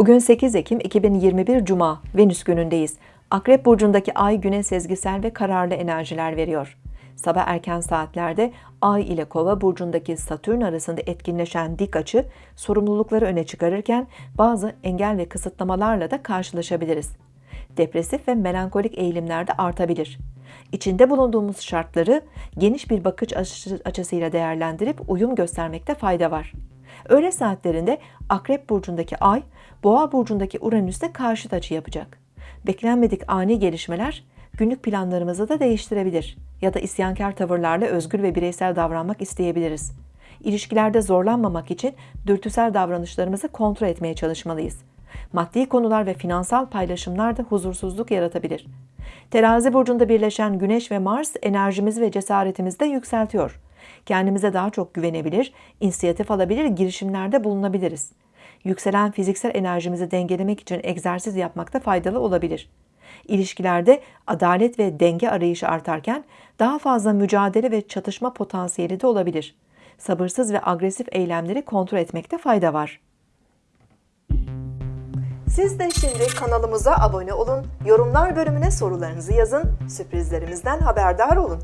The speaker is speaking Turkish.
Bugün 8 Ekim 2021 Cuma, Venüs günündeyiz. Akrep burcundaki ay güne sezgisel ve kararlı enerjiler veriyor. Sabah erken saatlerde Ay ile Kova burcundaki Satürn arasında etkinleşen dik açı sorumlulukları öne çıkarırken bazı engel ve kısıtlamalarla da karşılaşabiliriz. Depresif ve melankolik eğilimler de artabilir. İçinde bulunduğumuz şartları geniş bir bakış açısıyla değerlendirip uyum göstermekte fayda var. Öğle saatlerinde Akrep burcundaki Ay, Boğa burcundaki Uranüs'te karşıt açı yapacak. Beklenmedik ani gelişmeler günlük planlarımızı da değiştirebilir ya da isyankar tavırlarla özgür ve bireysel davranmak isteyebiliriz. İlişkilerde zorlanmamak için dürtüsel davranışlarımızı kontrol etmeye çalışmalıyız. Maddi konular ve finansal paylaşımlar da huzursuzluk yaratabilir. Terazi burcunda birleşen Güneş ve Mars enerjimizi ve cesaretimizi de yükseltiyor. Kendimize daha çok güvenebilir, inisiyatif alabilir, girişimlerde bulunabiliriz. Yükselen fiziksel enerjimizi dengelemek için egzersiz yapmakta faydalı olabilir. İlişkilerde adalet ve denge arayışı artarken daha fazla mücadele ve çatışma potansiyeli de olabilir. Sabırsız ve agresif eylemleri kontrol etmekte fayda var. Siz de şimdi kanalımıza abone olun, yorumlar bölümüne sorularınızı yazın, sürprizlerimizden haberdar olun.